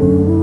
Ooh.